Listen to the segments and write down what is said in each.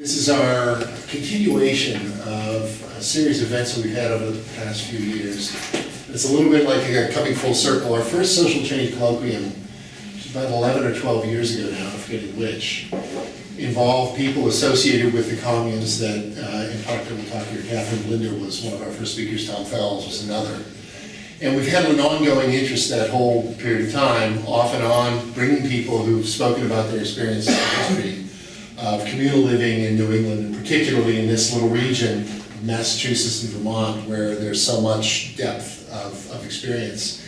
This is our continuation of a series of events that we've had over the past few years. It's a little bit like uh, coming full circle. Our first social change colloquium, about 11 or 12 years ago now, I'm forgetting which, involved people associated with the communes that, uh, in Proctor we'll talk here, Catherine Blinder was one of our first speakers, Tom Fels was another. And we've had an ongoing interest that whole period of time, off and on, bringing people who've spoken about their experiences in history of communal living in New England, and particularly in this little region, Massachusetts and Vermont, where there's so much depth of, of experience.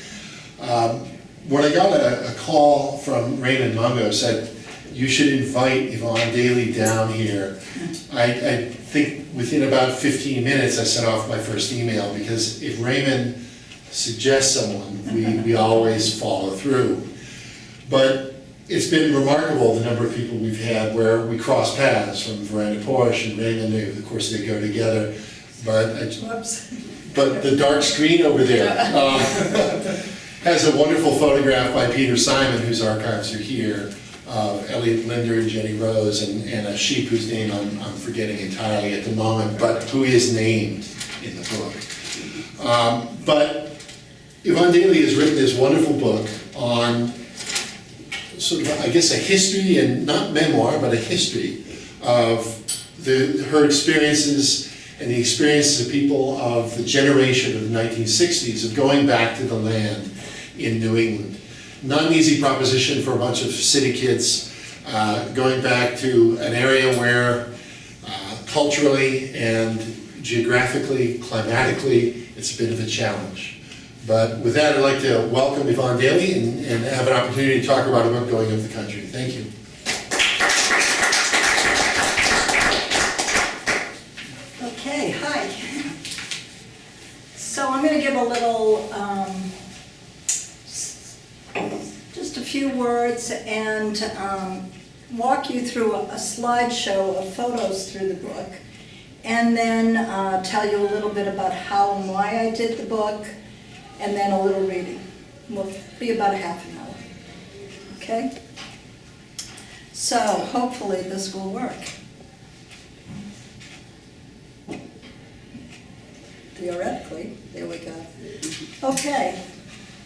Um, When I got a, a call from Raymond Mungo, said, you should invite Yvonne Daley down here. I, I think within about fifteen minutes, I sent off my first email, because if Raymond suggests someone, we, we always follow through. But it's been remarkable, the number of people we've had where we cross paths, from Verandah Porche and Raymond, they- of course, they go together. But, but the dark screen over there um, has a wonderful photograph by Peter Simon, whose archives are here, of Elliot Linder and Jenny Rose, and, and a sheep whose name I'm, I'm forgetting entirely at the moment, but who is named in the book. Um, But Yvonne Daley has written this wonderful book on sort of, I guess, a history and not memoir, but a history of the, her experiences and the experiences of people of the generation of the 1960s of going back to the land in New England. Not an easy proposition for a bunch of city kids, uh, going back to an area where uh, culturally and geographically, climatically, it's a bit of a challenge. But with that, I'd like to welcome Yvonne Daley and, and have an opportunity to talk about a book going of the country. Thank you. Okay, hi. So I'm going to give a little, um, just a few words and um, walk you through a a slideshow of photos through the book. And then uh, tell you a little bit about how and why I did the book, and then a little reading. Will be about a half an hour. Okay? So hopefully this will work. Theoretically, there we go. Okay,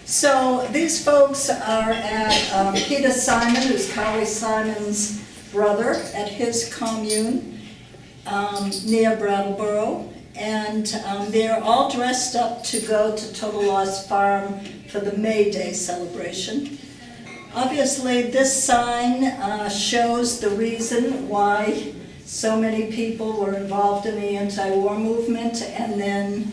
so these folks are at um, Peter Simon, who's Carly Simon's brother, at his commune um, near Brattleboro. And um, they're all dressed up to go to Total Loss Farm for the May Day celebration. Obviously, this sign uh, shows the reason why so many people were involved in the anti-war movement and then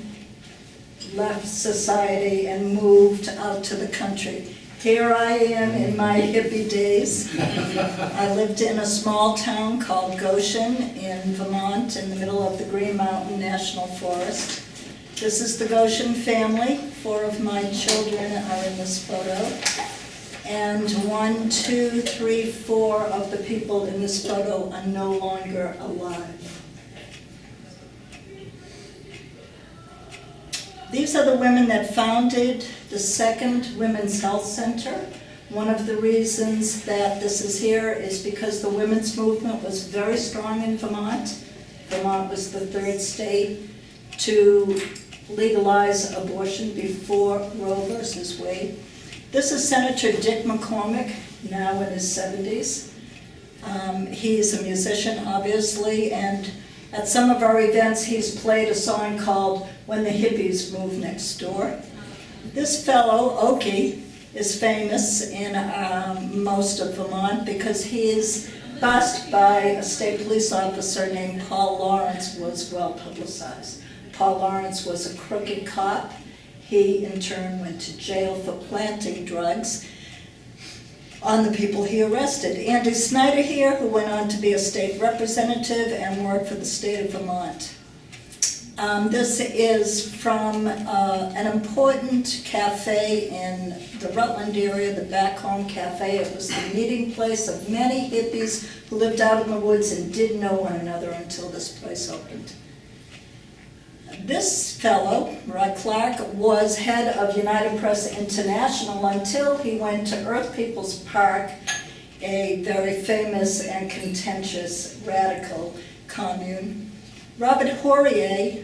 left society and moved out to the country. Here I am in my hippie days. I lived in a small town called Goshen in Vermont, in the middle of the Green Mountain National Forest. This is the Goshen family. Four of my children are in this photo. And one, two, three, four of the people in this photo are no longer alive. These are the women that founded the second Women's Health Center. One of the reasons that this is here is because the women's movement was very strong in Vermont. Vermont was the third state to legalize abortion before Roe versus Wade. This is Senator Dick McCormack, now in his 70s. Um, He's a musician, obviously, and at some of our events, he's played a song called When the Hippies Move Next Door. This fellow, Okie, is famous in um, most of Vermont because he is bussed by a state police officer named Paul Lawrence was well publicized. Paul Lawrence was a crooked cop. He in turn went to jail for planting drugs on the people he arrested. Andy Snyder here, who went on to be a state representative and worked for the state of Vermont. Um, this is from uh, an important cafe in the Rutland area, the Back Home Cafe. It was the meeting place of many hippies who lived out in the woods and didn't know one another until this place opened. This fellow, Roy Clark, was head of United Press International until he went to Earth People's Park, a very famous and contentious radical commune. Robert Houriet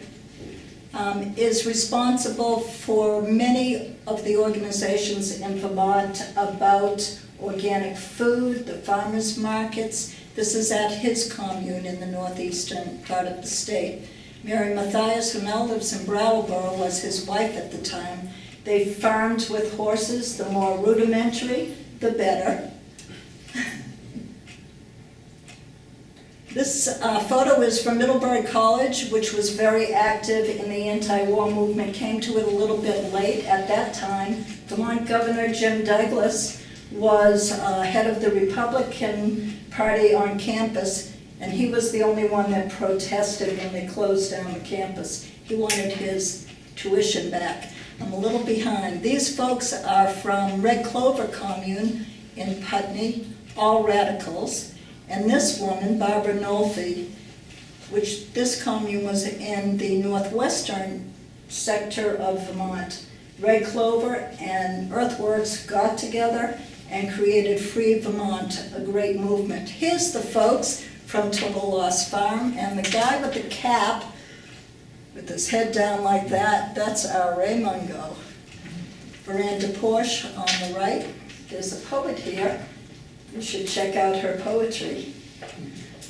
um, is responsible for many of the organizations in Vermont about organic food, the farmers markets. This is at his commune in the northeastern part of the state. Mary Mathias, who now lives in Brattleboro, was his wife at the time. They farmed with horses, the more rudimentary, the better. This uh, photo is from Middlebury College, which was very active in the anti-war movement, came to it a little bit late at that time. Vermont Governor Jim Douglas was uh, head of the Republican Party on campus, and he was the only one that protested when they closed down the campus. He wanted his tuition back. I'm a little behind. These folks are from Red Clover Commune in Putney, all radicals. And this woman, Barbara Nolfi, which this commune was in the northwestern sector of Vermont. Red Clover and Earthworks got together and created Free Vermont, a great movement. Here's the folks from Total Loss Farm, and the guy with the cap, with his head down like that, that's our Ray Mungo. Verandah Porche on the right. There's a poet here. You should check out her poetry.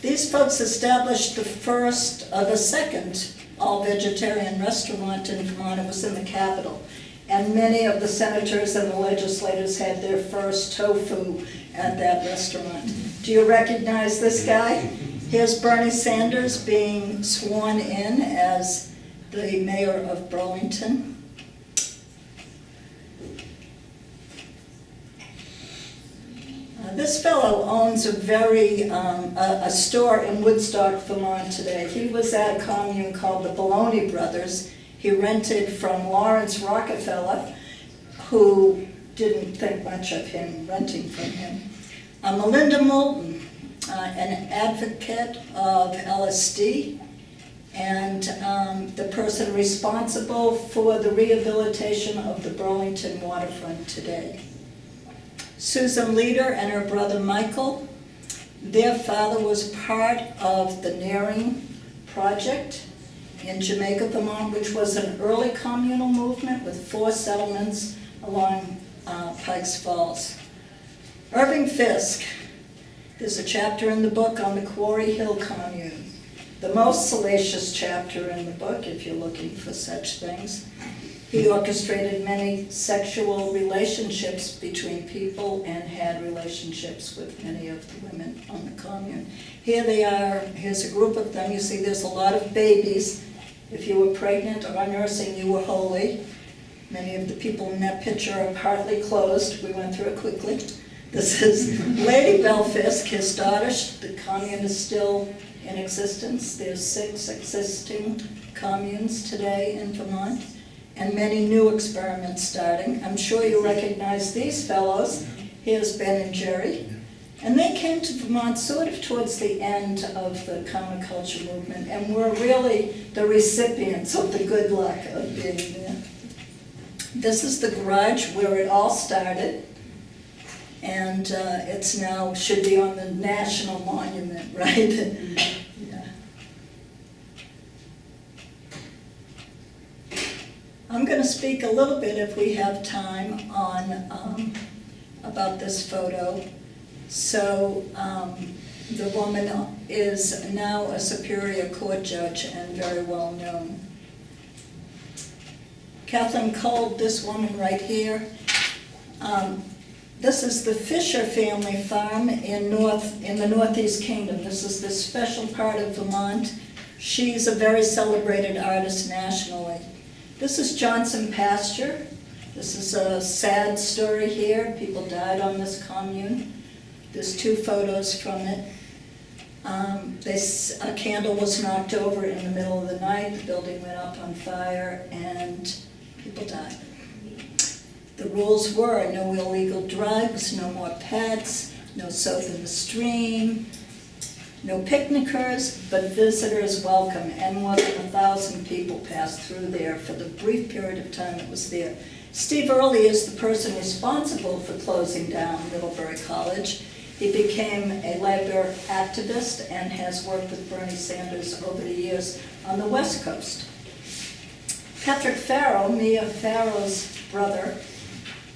These folks established the first, uh, the second all-vegetarian restaurant in Vermont. It was in the capital. And many of the senators and the legislators had their first tofu at that restaurant. Do you recognize this guy? Here's Bernie Sanders being sworn in as the mayor of Burlington. This fellow owns a very, um, a, a store in Woodstock, Vermont today. He was at a commune called the Baloney Brothers. He rented from Laurance Rockefeller, who didn't think much of him renting from him. Uh, Melinda Moulton, uh, an advocate of LSD, and um, the person responsible for the rehabilitation of the Burlington waterfront today. Susan Leader and her brother Michael. Their father was part of the Nearing Project in Jamaica, Vermont, which was an early communal movement with four settlements along uh, Pikes Falls. Irving Fiske, there's a chapter in the book on the Quarry Hill Commune. The most salacious chapter in the book, if you're looking for such things. He orchestrated many sexual relationships between people and had relationships with many of the women on the commune. Here they are, here's a group of them, you see there's a lot of babies. If you were pregnant or nursing, you were holy. Many of the people in that picture are partly closed, we went through it quickly. This is Lady Bel Fiske, his daughter, the commune is still in existence. There's six existing communes today in Vermont and many new experiments starting. I'm sure you recognize these fellows. Here's Ben and Jerry. And they came to Vermont sort of towards the end of the counterculture movement and were really the recipients of the good luck of being there. This is the garage where it all started. And uh, it's now, should be on the national monument, right? Yeah. I'm going to speak a little bit, if we have time, on, um, about this photo. So, um, the woman is now a Superior Court judge and very well known. Kathleen called this woman right here, um, this is the Fisher family farm in north, in the Northeast Kingdom. This is the special part of Vermont. She's a very celebrated artist nationally. This is Johnson Pasture. This is a sad story here. People died on this commune. There's two photos from it. Um, this, a candle was knocked over in the middle of the night. The building went up on fire and people died. The rules were no illegal drugs, no more pets, no soap in the stream, no picnickers, but visitors welcome. And more than a thousand people passed through there for the brief period of time it was there. Steve Early is the person responsible for closing down Middlebury College. He became a labor activist and has worked with Bernie Sanders over the years on the West Coast. Patrick Farrow, Mia Farrow's brother,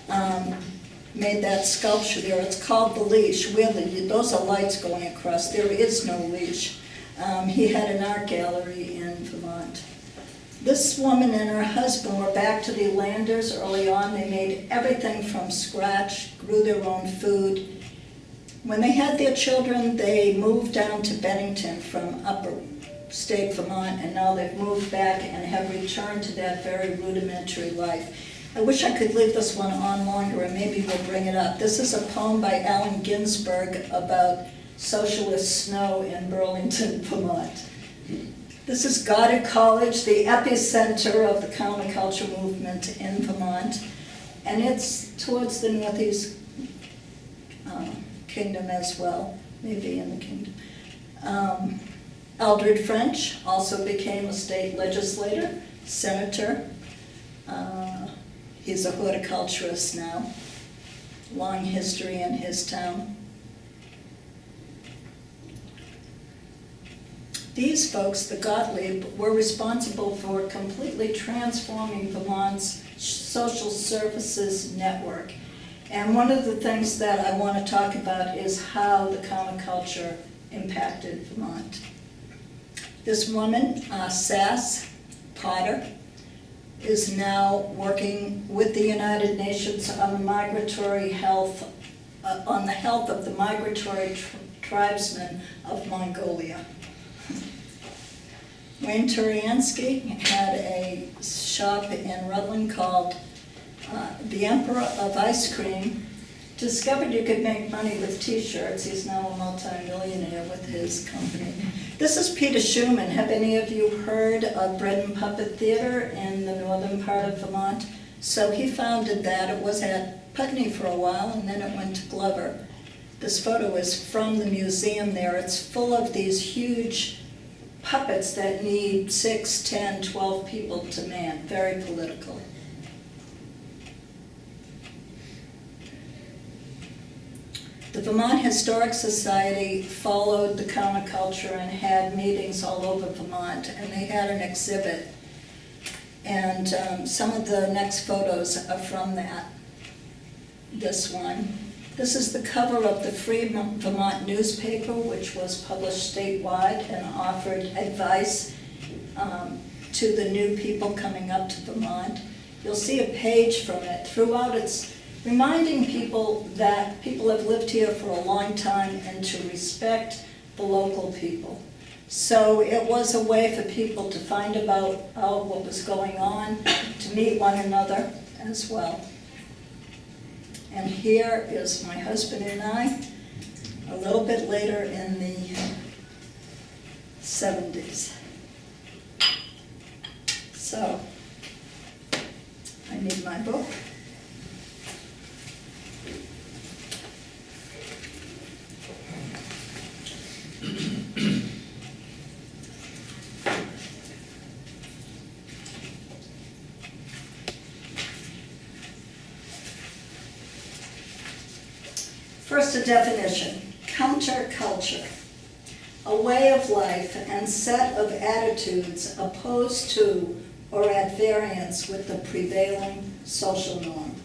um, made that sculpture there. It's called The Leash. Where the, those are lights going across. There is no leash. Um, he had an art gallery in Vermont. This woman and her husband were back to the Landers early on. They made everything from scratch, grew their own food. When they had their children, they moved down to Bennington from upper state Vermont, and now they've moved back and have returned to that very rudimentary life. I wish I could leave this one on longer, and maybe we'll bring it up. This is a poem by Allen Ginsberg about socialist snow in Burlington, Vermont. This is Goddard College, the epicenter of the counterculture movement in Vermont, and it's towards the northeast um, kingdom as well, maybe in the kingdom. Um, Eldred French also became a state legislator, senator. Uh, He's a horticulturist now, long history in his town. These folks, the Gottlieb, were responsible for completely transforming Vermont's social services network. And one of the things that I want to talk about is how the counterculture impacted Vermont. This woman, uh, Sass Potter, is now working with the United Nations on the migratory health, uh, on the health of the migratory tr- tribesmen of Mongolia. Wayne Turiansky had a shop in Rutland called uh, The Emperor of Ice Cream. Discovered you could make money with t-shirts. He's now a multimillionaire with his company. This is Peter Schumann. Have any of you heard of Bread and Puppet Theater in the northern part of Vermont? So he founded that. It was at Putney for a while, and then it went to Glover. This photo is from the museum there. It's full of these huge puppets that need six, ten, twelve people to man. Very political. The Vermont Historic Society followed the counterculture and had meetings all over Vermont, and they had an exhibit. And um, some of the next photos are from that. This one. This is the cover of the Free Vermont newspaper, which was published statewide and offered advice um, to the new people coming up to Vermont. You'll see a page from it. Throughout its reminding people that people have lived here for a long time and to respect the local people. So it was a way for people to find about uh, what was going on, to meet one another as well. And here is my husband and I, a little bit later in the 70s. So, I need my book. Definition, counterculture, a way of life and set of attitudes opposed to or at variance with the prevailing social norm.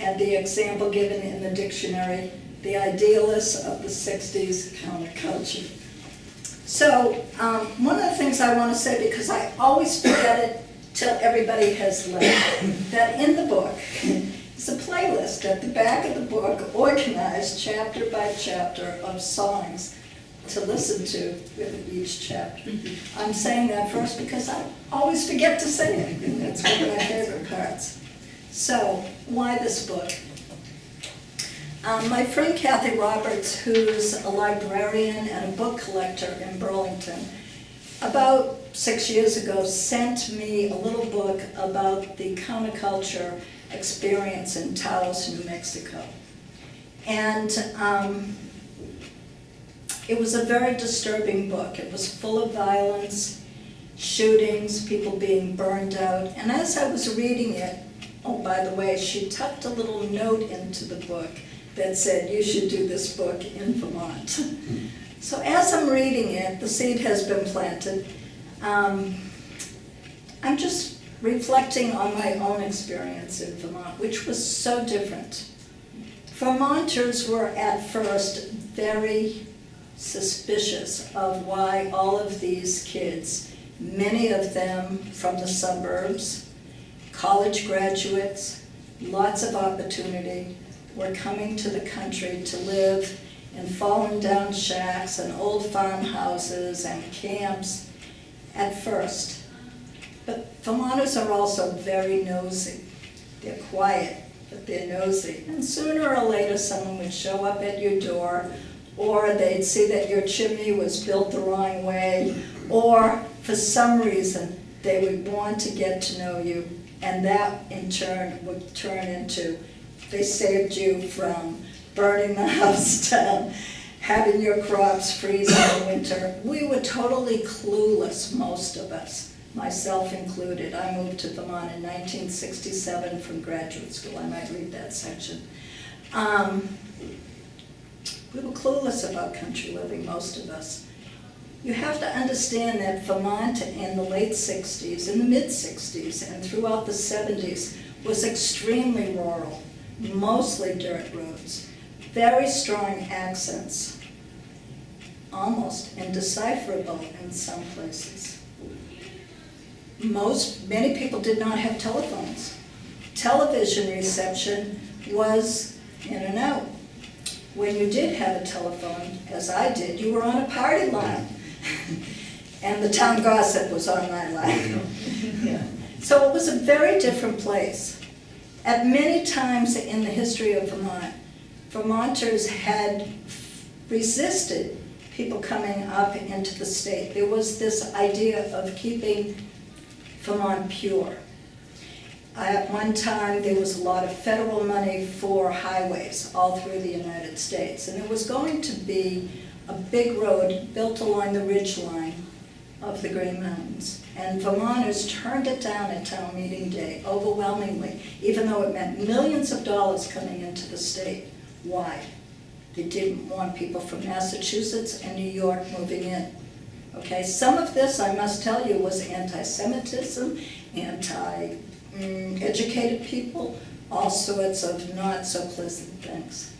And the example given in the dictionary, the idealists of the 60s counterculture. So, um, one of the things I want to say, because I always forget it till everybody has left, that in the book, it's a playlist at the back of the book, organized chapter by chapter of songs to listen to with each chapter. I'm saying that first because I always forget to say it, and that's one of my favorite parts. So, why this book? Um, my friend Kathy Roberts, who's a librarian and a book collector in Burlington, about six years ago sent me a little book about the counterculture experience in Taos, New Mexico. And um, it was a very disturbing book. It was full of violence, shootings, people being burned out. And as I was reading it, oh, by the way, she tucked a little note into the book that said, you should do this book in Vermont. So as I'm reading it, the seed has been planted. Um, I'm just reflecting on my own experience in Vermont, which was so different. Vermonters were at first very suspicious of why all of these kids, many of them from the suburbs, college graduates, lots of opportunity, were coming to the country to live in fallen down shacks and old farmhouses and camps at first. But Vermonters are also very nosy. They're quiet, but they're nosy. And sooner or later, someone would show up at your door, or they'd see that your chimney was built the wrong way, or for some reason, they would want to get to know you, and that in turn would turn into, they saved you from burning the house down, having your crops freeze in the winter. We were totally clueless, most of us, myself included. I moved to Vermont in 1967 from graduate school. I might read that section. Um, we were clueless about country living, most of us. You have to understand that Vermont in the late 60s, in the mid-60s, and throughout the 70s was extremely rural, mostly dirt roads, very strong accents, almost indecipherable in some places. Most, many people did not have telephones. Television reception was in and out. When you did have a telephone, as I did, you were on a party line. And the town gossip was on my line. Yeah. So it was a very different place. At many times in the history of Vermont, Vermonters had resisted people coming up into the state. There was this idea of keeping Vermont pure. At one time, there was a lot of federal money for highways all through the United States. And there was going to be a big road built along the ridge line of the Green Mountains. And Vermonters turned it down at town meeting day overwhelmingly, even though it meant millions of dollars coming into the state. Why? They didn't want people from Massachusetts and New York moving in. Okay, some of this, I must tell you, was anti-Semitism, anti-educated people, all sorts of not so pleasant things.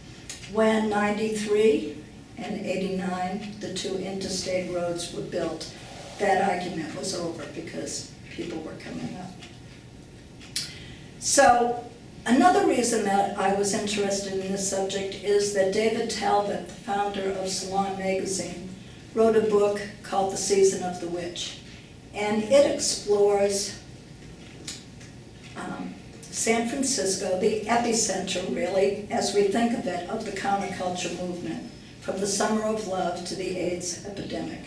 When 93 and 89, the two interstate roads were built, that argument was over because people were coming up. So another reason that I was interested in this subject is that David Talbot, the founder of Salon Magazine, wrote a book called The Season of the Witch. And it explores um, San Francisco, the epicenter really, as we think of it, of the counterculture movement, from the Summer of Love to the AIDS epidemic.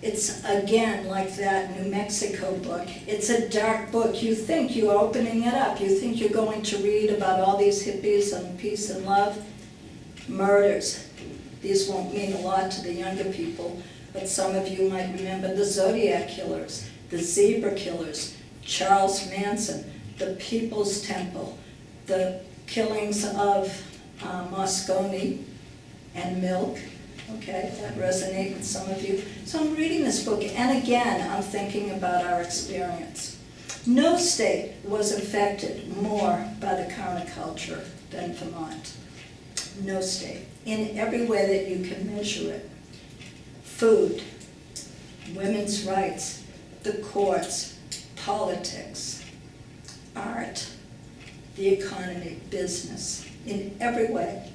It's again like that New Mexico book. It's a dark book. You think you're opening it up. You think you're going to read about all these hippies and peace and love. Murders. These won't mean a lot to the younger people, but some of you might remember the Zodiac Killers, the Zebra Killers, Charles Manson, the People's Temple, the killings of uh, Moscone and Milk, okay, that resonate with some of you. So I'm reading this book, and again, I'm thinking about our experience. No state was affected more by the counterculture than Vermont. No state, in every way that you can measure it. Food, women's rights, the courts, politics, art, the economy, business, in every way.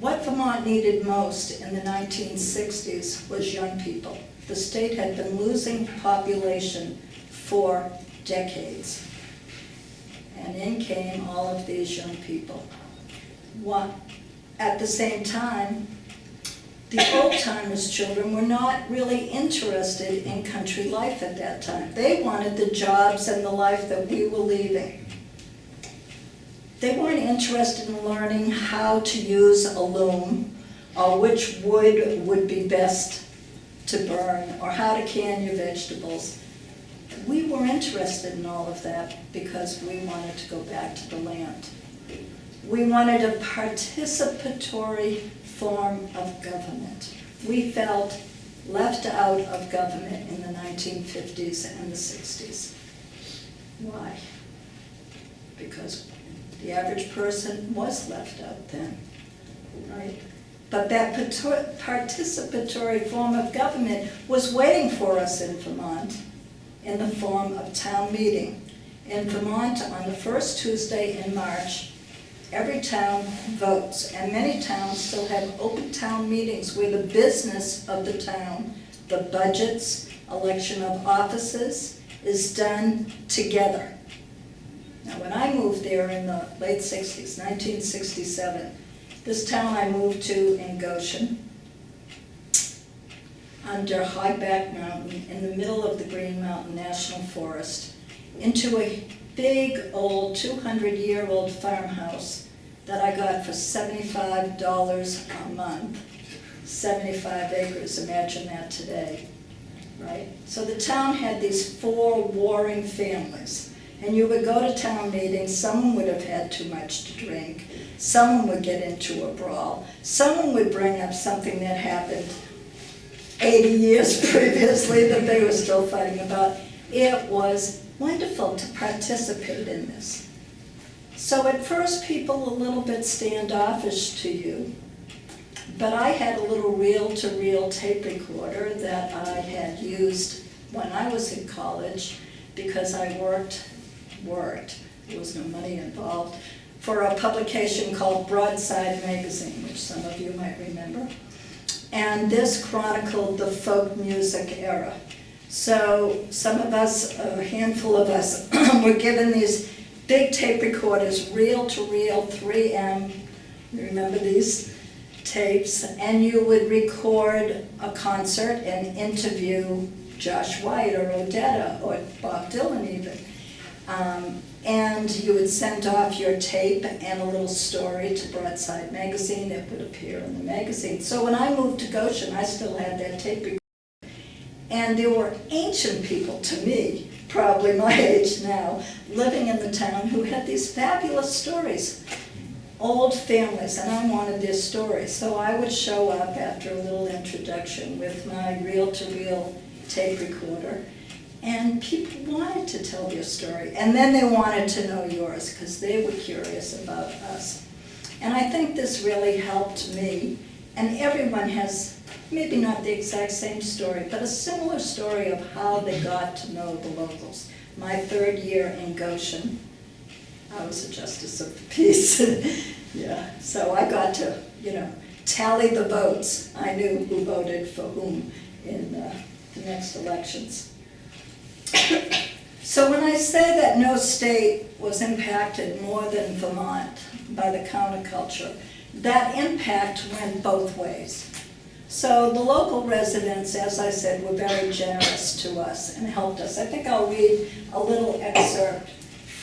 What Vermont needed most in the 1960s was young people. The state had been losing population for decades. And in came all of these young people. What, at the same time, the old-timers' children were not really interested in country life at that time. They wanted the jobs and the life that we were leaving. They weren't interested in learning how to use a loom, or which wood would be best to burn, or how to can your vegetables. We were interested in all of that because we wanted to go back to the land. We wanted a participatory form of government. We felt left out of government in the 1950s and the 60s. Why? Because the average person was left out then, right? But that participatory form of government was waiting for us in Vermont in the form of town meeting. In Vermont, on the first Tuesday in March, every town votes, and many towns still have open town meetings where the business of the town, the budgets, election of offices, is done together. Now, when I moved there in the late sixties, nineteen sixty-seven, this town I moved to in Goshen, under High Back Mountain, in the middle of the Green Mountain National Forest, into a big old two hundred year old farmhouse that I got for seventy-five dollars a month. Seventy-five acres, imagine that today, right? So the town had these four warring families. And you would go to town meetings, someone would have had too much to drink, someone would get into a brawl, someone would bring up something that happened 80 years previously that they were still fighting about. It was wonderful to participate in this. So at first, people a little bit standoffish to you, but I had a little reel-to-reel tape recorder that I had used when I was in college because I worked, worked, there was no money involved, for a publication called Broadside Magazine, which some of you might remember. And this chronicled the folk music era. So some of us, a handful of us, were given these big tape recorders, reel-to-reel, 3M, you remember these tapes? And you would record a concert and interview Josh White or Odetta or Bob Dylan even. Um, And you would send off your tape and a little story to Broadside Magazine, it would appear in the magazine. So when I moved to Goshen, I still had that tape recorder. And there were ancient people to me, probably my age now, living in the town who had these fabulous stories. Old families, and I wanted their stories. So I would show up after a little introduction with my reel-to-reel tape recorder. And people wanted to tell their story. And then they wanted to know yours, because they were curious about us. And I think this really helped me. And everyone has, maybe not the exact same story, but a similar story of how they got to know the locals. My third year in Goshen, I was a justice of the peace. Yeah, so I got to, you know, tally the votes. I knew who voted for whom in uh, the next elections. So when I say that no state was impacted more than Vermont by the counterculture, that impact went both ways. So the local residents, as I said, were very generous to us and helped us. I think I'll read a little excerpt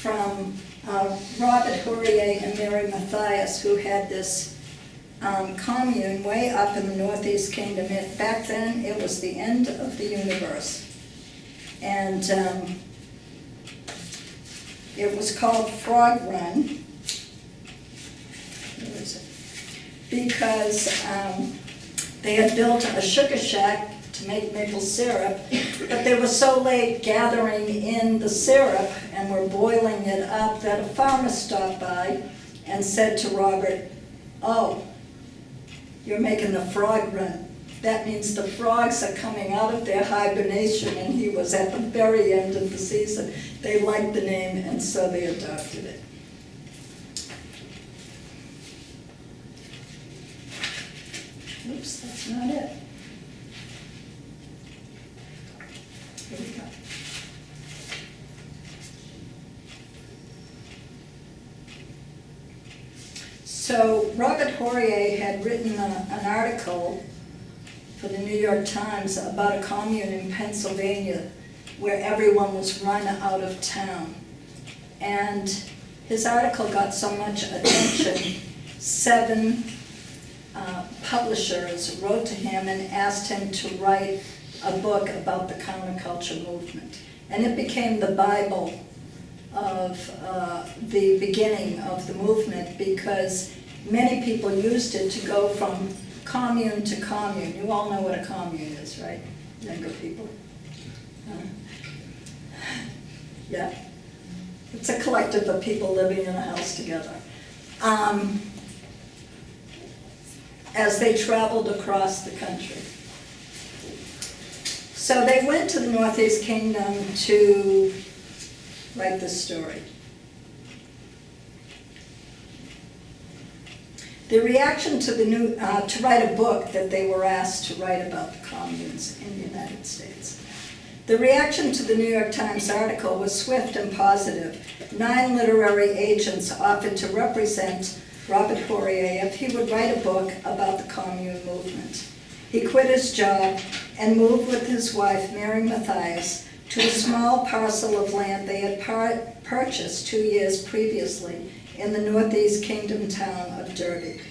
from uh, Robert Houriet and Mary Mathias, who had this um, commune way up in the Northeast Kingdom. It- Back then, it was the end of the universe. And um, it was called Frog Run. Because um, they had built a sugar shack to make maple syrup, but they were so late gathering in the syrup and were boiling it up that a farmer stopped by and said to Robert, "Oh, you're making the frog run. That means the frogs are coming out of their hibernation, and he was at the very end of the season. They liked the name, and so they adopted it. Oops, that's not it. Here we go. So Robert Houriet had written a- an article for the New York Times about a commune in Pennsylvania where everyone was run out of town. And his article got so much attention, seven uh, publishers wrote to him and asked him to write a book about the counterculture movement. And it became the Bible of uh, the beginning of the movement because many people used it to go from commune to commune. You all know what a commune is, right? Younger people? Uh, Yeah. It's a collective of people living in a house together. Um, As they traveled across the country. So they went to the Northeast Kingdom to write this story. The reaction to the new, uh, to write a book that they were asked to write about the communes in the United States. The reaction to the New York Times article was swift and positive. Nine literary agents offered to represent Robert Houriet if he would write a book about the commune movement. He quit his job and moved with his wife, Mary Mathias, to a small parcel of land they had purchased two years previously in the Northeast Kingdom town of Derby.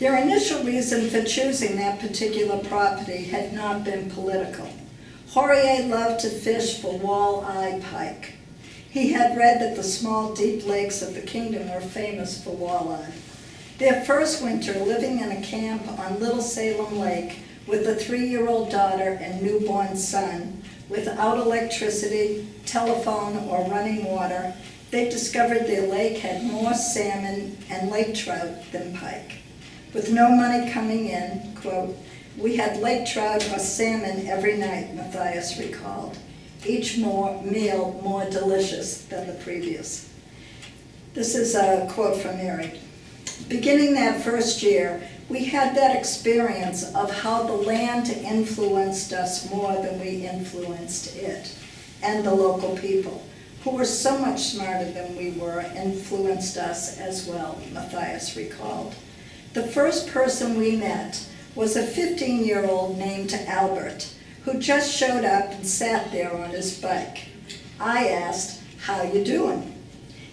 Their initial reason for choosing that particular property had not been political. Houriet loved to fish for walleye pike. He had read that the small, deep lakes of the kingdom were famous for walleye. Their first winter living in a camp on Little Salem Lake with a three-year-old daughter and newborn son, without electricity, telephone, or running water, they discovered their lake had more salmon and lake trout than pike. With no money coming in, quote, "We had lake trout or salmon every night," Matthias recalled, each more meal more delicious than the previous. This is a quote from Mary. Beginning that first year, we had that experience of how the land influenced us more than we influenced it, and the local people, who were so much smarter than we were, influenced us as well, Matthias recalled. The first person we met was a 15-year-old named Albert, who just showed up and sat there on his bike. I asked, how you doing?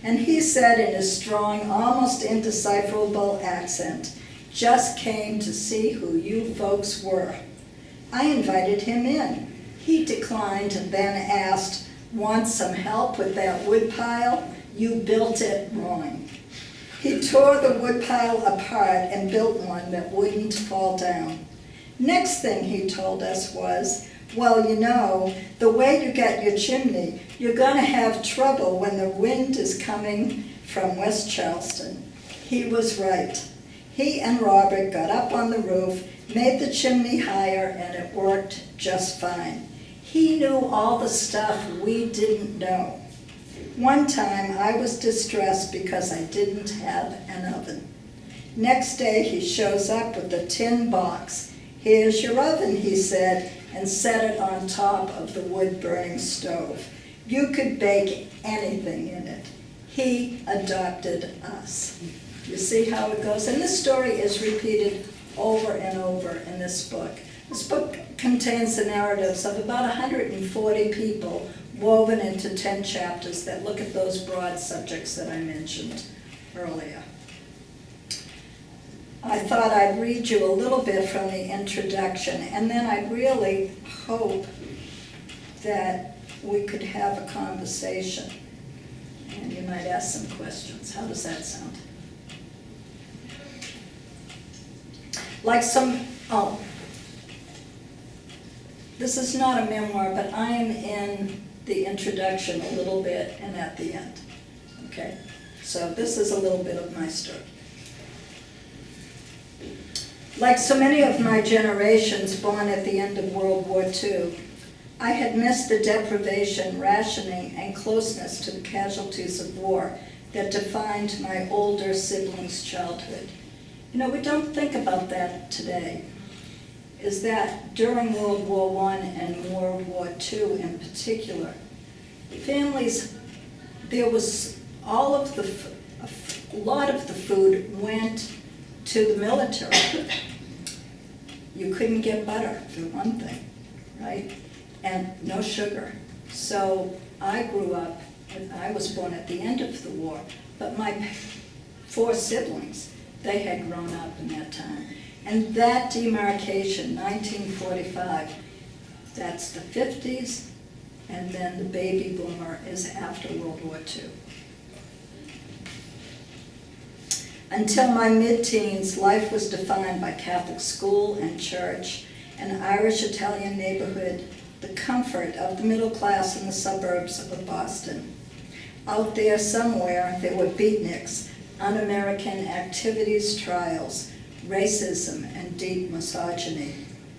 And he said in a strong, almost indecipherable accent, just came to see who you folks were. I invited him in. He declined and then asked, want some help with that woodpile? You built it wrong. He tore the woodpile apart and built one that wouldn't fall down. Next thing he told us was, well, you know, the way you get your chimney, you're gonna have trouble when the wind is coming from West Charleston. He was right. He and Robert got up on the roof, made the chimney higher, and it worked just fine. He knew all the stuff we didn't know. One time I was distressed because I didn't have an oven. Next day he shows up with a tin box. Here's your oven, he said, and set it on top of the wood-burning stove. You could bake anything in it. He adopted us. You see how it goes? And this story is repeated over and over in this book. This book contains the narratives of about 140 people woven into 10 chapters that look at those broad subjects that I mentioned earlier. I thought I'd read you a little bit from the introduction, and then I really hope that we could have a conversation, and you might ask some questions. How does that sound? Like some, oh, this is not a memoir, but I am in the introduction a little bit and at the end, okay? So this is a little bit of my story. Like so many of my generations born at the end of World War II, I had missed the deprivation, rationing, and closeness to the casualties of war that defined my older siblings' childhood. You know, we don't think about that today. Is that during World War I and World War II in particular, families, there was all of the, a lot of the food went to the military. You couldn't get butter, for one thing, right? And no sugar. So I grew up, I was born at the end of the war, but my four siblings, they had grown up in that time. And that demarcation, 1945, that's the 50s and then the baby boomer is after World War II. Until my mid-teens, life was defined by Catholic school and church, an Irish-Italian neighborhood, the comfort of the middle class in the suburbs of Boston. Out there somewhere, there were beatniks, un-American activities, trials, racism, and deep misogyny,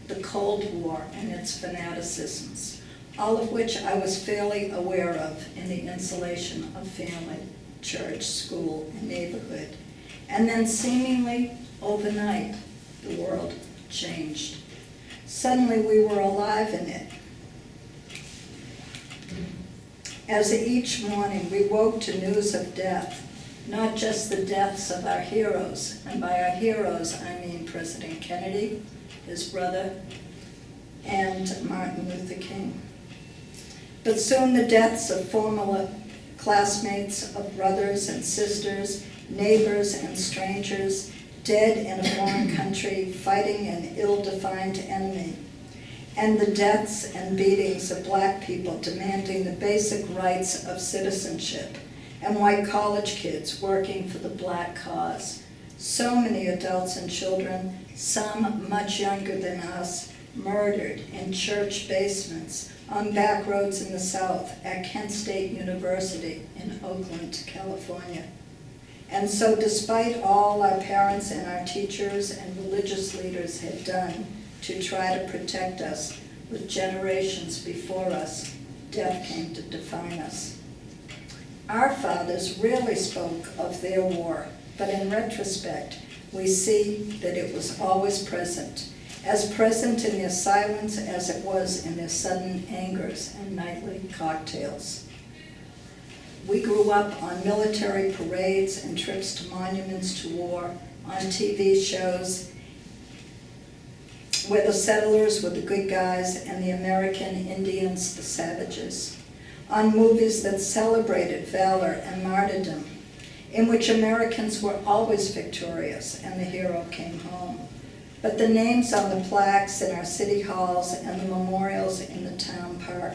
the Cold War and its fanaticisms, all of which I was fairly aware of in the insulation of family, church, school, and neighborhood. And then seemingly overnight, the world changed. Suddenly we were alive in it. As each morning we woke to news of death, not just the deaths of our heroes, and by our heroes I mean President Kennedy, his brother, and Martin Luther King. But soon the deaths of former classmates, of brothers and sisters, neighbors and strangers, dead in a foreign country, fighting an ill-defined enemy, and the deaths and beatings of black people demanding the basic rights of citizenship, and white college kids working for the black cause. So many adults and children, some much younger than us, murdered in church basements, on back roads in the South, at Kent State University in Oakland, California. And so despite all our parents and our teachers and religious leaders had done to try to protect us with generations before us, death came to define us. Our fathers rarely spoke of their war, but in retrospect, we see that it was always present, as present in their silence as it was in their sudden angers and nightly cocktails. We grew up on military parades and trips to monuments to war, on TV shows where the settlers were the good guys and the American Indians the savages, on movies that celebrated valor and martyrdom, in which Americans were always victorious and the hero came home. But the names on the plaques in our city halls and the memorials in the town park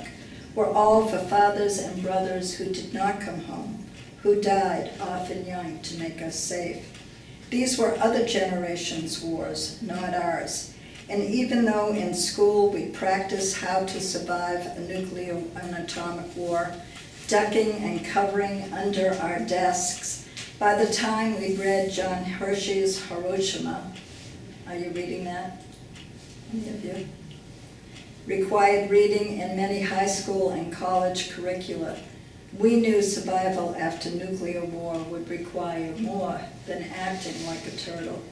were all for fathers and brothers who did not come home, who died, often young, to make us safe. These were other generations' wars, not ours. And even though in school we practice how to survive a nuclear and atomic war, ducking and covering under our desks, by the time we read John Hersey's Hiroshima, are you reading that? Any of you? Required reading in many high school and college curricula. We knew survival after nuclear war would require more than acting like a turtle.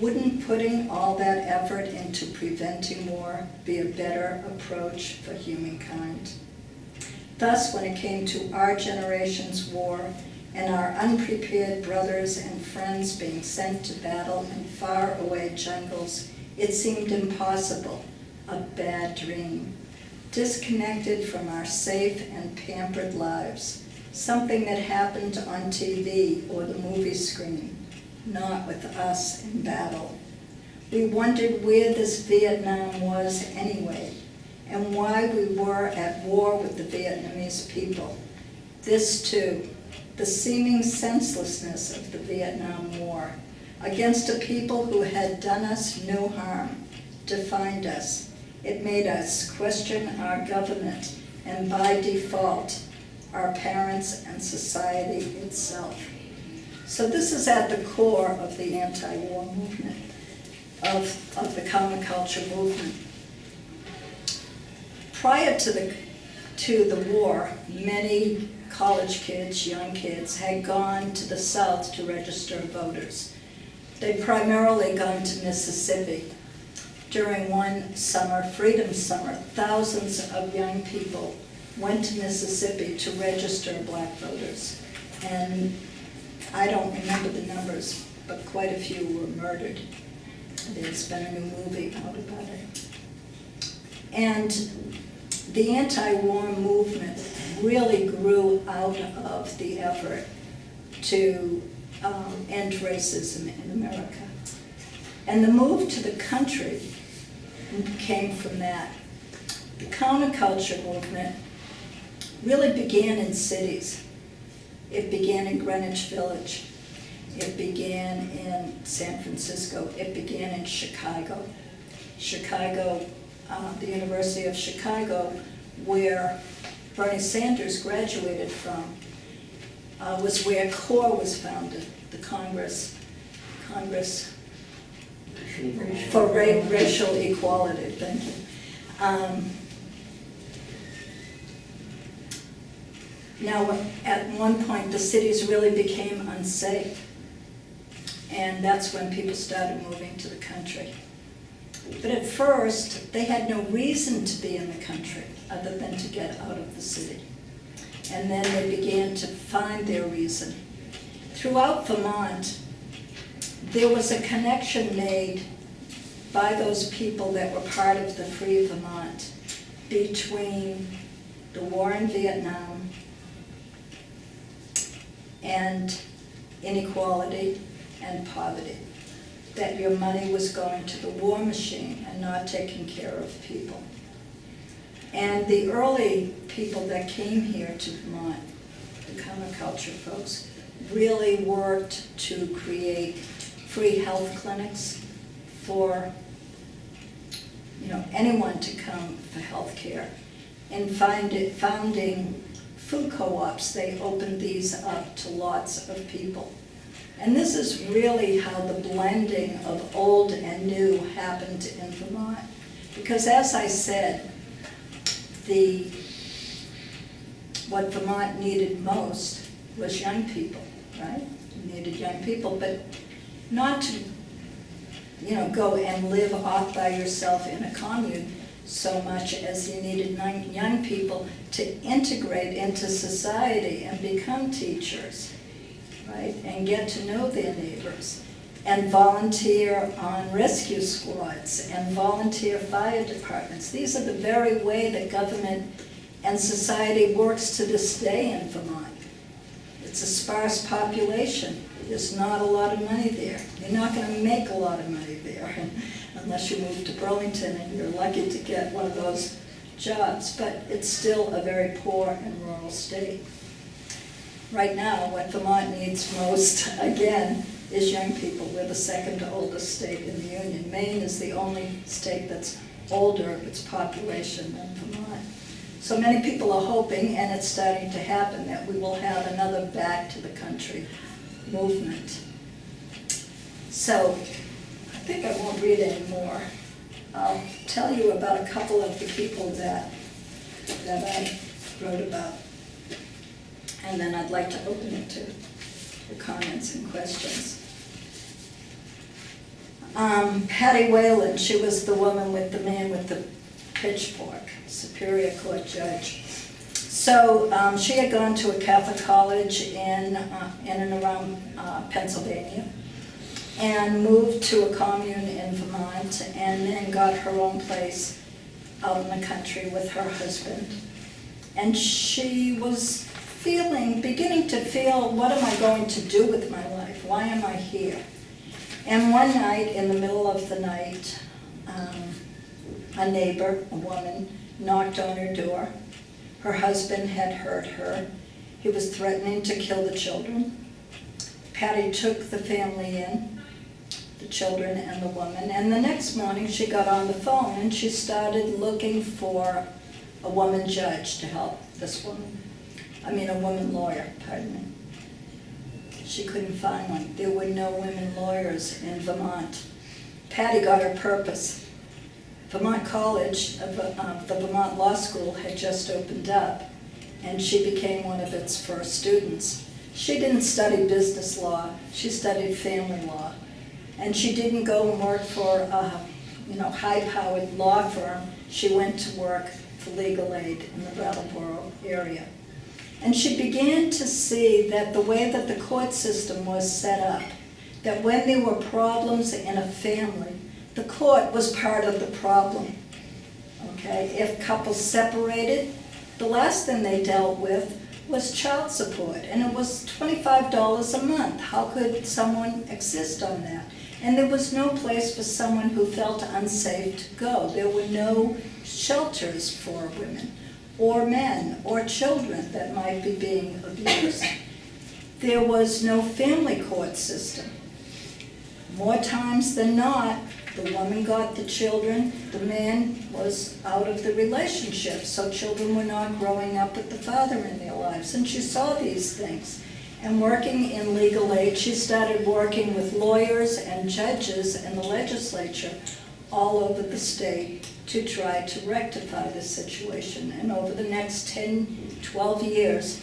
Wouldn't putting all that effort into preventing war be a better approach for humankind? Thus, when it came to our generation's war and our unprepared brothers and friends being sent to battle in faraway jungles, it seemed impossible a bad dream, disconnected from our safe and pampered lives, something that happened on TV or the movie screen, not with us in battle. We wondered where this Vietnam was anyway, and why we were at war with the Vietnamese people. This too, the seeming senselessness of the Vietnam War, against a people who had done us no harm, defined us, it made us question our government and by default, our parents and society itself. So this is at the core of the anti-war movement, of, of the counterculture movement. Prior to the, to the war, many college kids, young kids, had gone to the South to register voters. They'd primarily gone to Mississippi during one summer, Freedom Summer, thousands of young people went to Mississippi to register black voters. And I don't remember the numbers, but quite a few were murdered. There's been a new movie out about it. And the anti-war movement really grew out of the effort to um, end racism in America. And the move to the country came from that. The counterculture movement really began in cities. It began in Greenwich Village. It began in San Francisco. It began in Chicago. Chicago, uh, the University of Chicago, where Bernie Sanders graduated from, uh, was where CORE was founded, the Congress, Congress for ra- racial equality, thank you. Um, Now, at one point, the cities really became unsafe. And that's when people started moving to the country. But at first, they had no reason to be in the country other than to get out of the city. And then they began to find their reason. Throughout Vermont, there was a connection made by those people that were part of the Free Vermont between the war in Vietnam and inequality and poverty. That your money was going to the war machine and not taking care of people. And the early people that came here to Vermont, the counterculture folks, really worked to create free health clinics for, you know, anyone to come for health care. And find it, founding food co-ops, they opened these up to lots of people. And this is really how the blending of old and new happened in Vermont. Because as I said, the, what Vermont needed most was young people, right? Needed young people, but not to, you know, go and live off by yourself in a commune so much as you needed young, people to integrate into society and become teachers, right? And get to know their neighbors and volunteer on rescue squads and volunteer fire departments. These are the very way that government and society works to this day in Vermont. It's a sparse population. There's not a lot of money there. You're not going to make a lot of money there unless you move to Burlington and you're lucky to get one of those jobs. But it's still a very poor and rural state. Right now, what Vermont needs most, again, is young people. We're the second oldest state in the Union. Maine is the only state that's older of its population than Vermont. So many people are hoping, and it's starting to happen, that we will have another back to the country movement. So, I think I won't read any more. I'll tell you about a couple of the people that, that I wrote about. And then I'd like to open it to your comments and questions. Um, Patty Whalen, she was the woman with the man with the pitchfork, Superior Court judge. So um, she had gone to a Catholic college in, uh, in and around uh, Pennsylvania and moved to a commune in Vermont and then got her own place out in the country with her husband. And she was feeling, beginning to feel, what am I going to do with my life? Why am I here? And one night, in the middle of the night, um, a neighbor, a woman, knocked on her door. Her husband had hurt her. He was threatening to kill the children. Patty took the family in, the children and the woman, and the next morning she got on the phone and she started looking for a woman judge to help this woman. I mean, a woman lawyer, pardon me. She couldn't find one. There were no women lawyers in Vermont. Patty got her purpose. Vermont College, uh, the Vermont Law School had just opened up, and she became one of its first students. She didn't study business law, she studied family law. And she didn't go and work for a you know, high-powered law firm. She went to work for legal aid in the Brattleboro area. And she began to see that the way that the court system was set up, that when there were problems in a family, the court was part of the problem. Okay, if couples separated, the last thing they dealt with was child support, and it was twenty-five dollars a month. How could someone exist on that? And there was no place for someone who felt unsafe to go. There were no shelters for women. or men, or children that might be being abused. There was no family court system. More times than not, the woman got the children, the man was out of the relationship, so children were not growing up with the father in their lives. And she saw these things. And working in legal aid, she started working with lawyers and judges and the legislature all over the state to try to rectify the situation. And over the next 10, 12 years,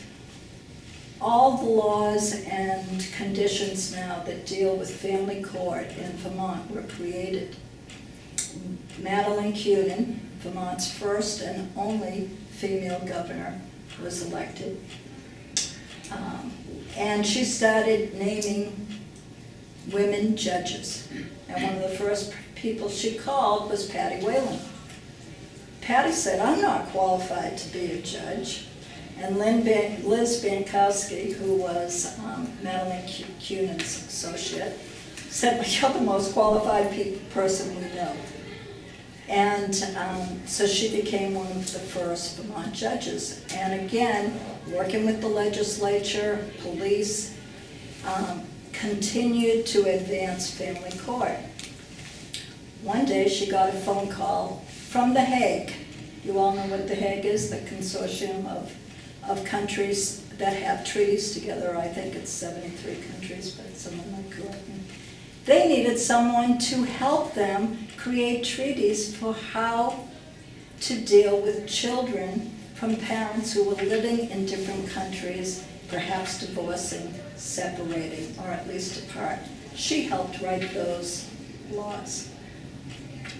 all the laws and conditions now that deal with family court in Vermont were created. Madeleine Kunin, Vermont's first and only female governor, was elected. Um, And she started naming women judges. And one of the first people she called was Patty Whalen. Patty said, I'm not qualified to be a judge. And Lynn Liz Bankowski, who was um, Madeleine Cu- Kunin's associate, said, you're the most qualified pe- person we know. And um, so she became one of the first Vermont judges. And again, working with the legislature, police, um, continued to advance family court. One day, she got a phone call from The Hague. You all know what The Hague is, the consortium of, of countries that have treaties together. I think it's 73 countries, but someone might correct me. They needed someone to help them create treaties for how to deal with children from parents who were living in different countries, perhaps divorcing, separating, or at least apart. She helped write those laws.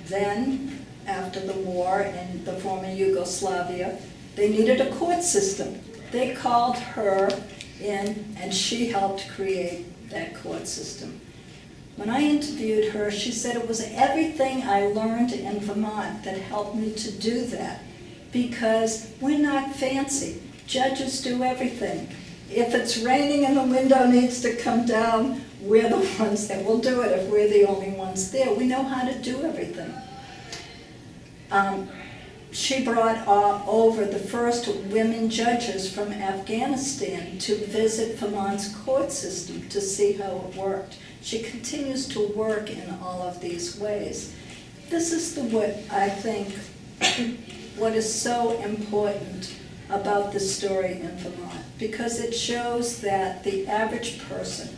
Then, after the war in the former Yugoslavia, they needed a court system. They called her in, and she helped create that court system. When I interviewed her, she said it was everything I learned in Vermont that helped me to do that. Because we're not fancy. Judges do everything. If it's raining and the window needs to come down, we're the ones that will do it if we're the only ones there. We know how to do everything. Um, she brought uh, over the first women judges from Afghanistan to visit Vermont's court system to see how it worked. She continues to work in all of these ways. This is the what I think what is so important about the story in Vermont because it shows that the average person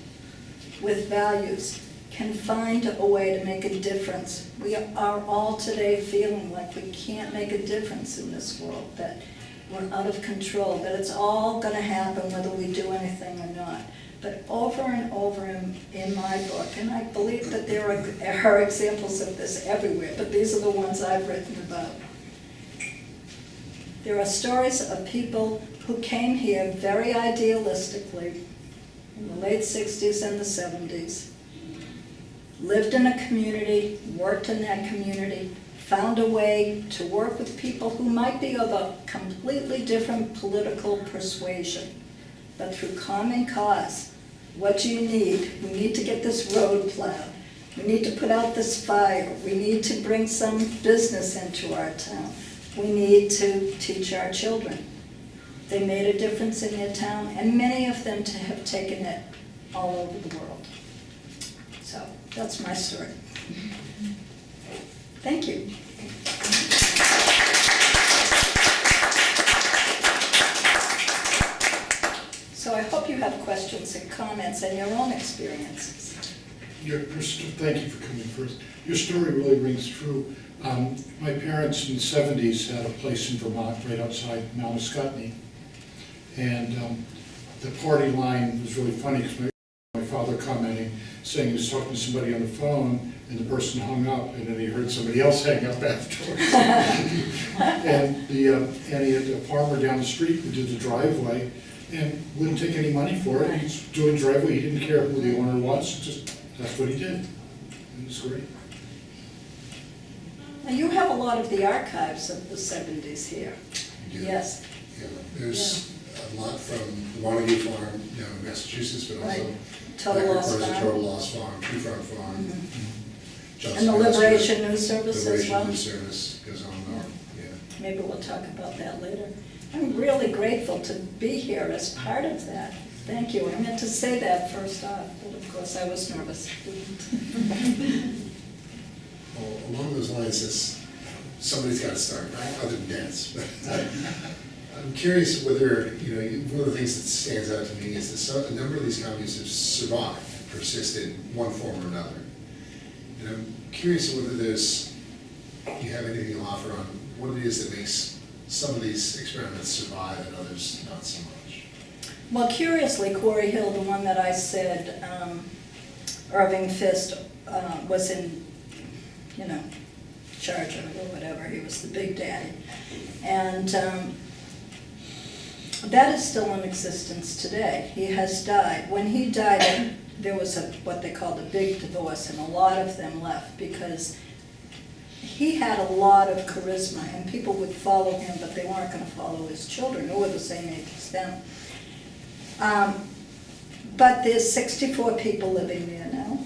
with values can find a way to make a difference. We are all today feeling like we can't make a difference in this world, that we're out of control, that it's all gonna happen whether we do anything or not. But over and over in, in my book, and I believe that there are, are examples of this everywhere, but these are the ones I've written about. There are stories of people who came here very idealistically in the late sixties and the seventies, lived in a community, worked in that community, found a way to work with people who might be of a completely different political persuasion, but through common cause. What do you need? We need to get this road plowed. We need to put out this fire. We need to bring some business into our town. We need to teach our children. They made a difference in their town, and many of them to have taken it all over the world. That's my story. Thank you. So I hope you have questions and comments and your own experiences. Your, thank you for coming first. Your story really rings true. Um, My parents in the seventies had a place in Vermont right outside Mount Ascutney. And um, the party line was really funny because my father commenting, saying he was talking to somebody on the phone and the person hung up and then he heard somebody else hang up afterwards. And the, um, and he had a farmer down the street who did the driveway and wouldn't take any money for it. He's doing driveway, he didn't care who the owner was, just, that's what he did. It was great. Now, you have a lot of the archives of the seventies here. Yeah. Yes, Yeah, There's a lot from the Montague Farm, you know, in Massachusetts, but also. Right. Total Loss Records of Farm. Total Loss Farm, Tree Farm Farm. Mhm. Johnson and the Liberation News Service as Liberation well. News Service goes on on, yeah. maybe we'll talk about that later. I'm really grateful to be here as part of that. Thank you. I meant to say that first off, but of course I was nervous. Well, along those lines, somebody's gotta start, right, other than dance. But I'm curious whether, you know, one of the things that stands out to me is that some, a number of these communities have survived, persisted in one form or another. And I'm curious whether there's, you have anything to offer on what it is that makes some of these experiments survive and others not so much. Well, curiously, Quarry Hill, the one that I said, um, Irving Fiske uh, was in, you know, charge of or whatever, he was the big daddy. And um, that is still in existence today. He has died. When he died, there was a, what they called a big divorce, and a lot of them left because he had a lot of charisma, and people would follow him, but they weren't gonna follow his children, who were the same age as them. Um, But there's sixty-four people living there now.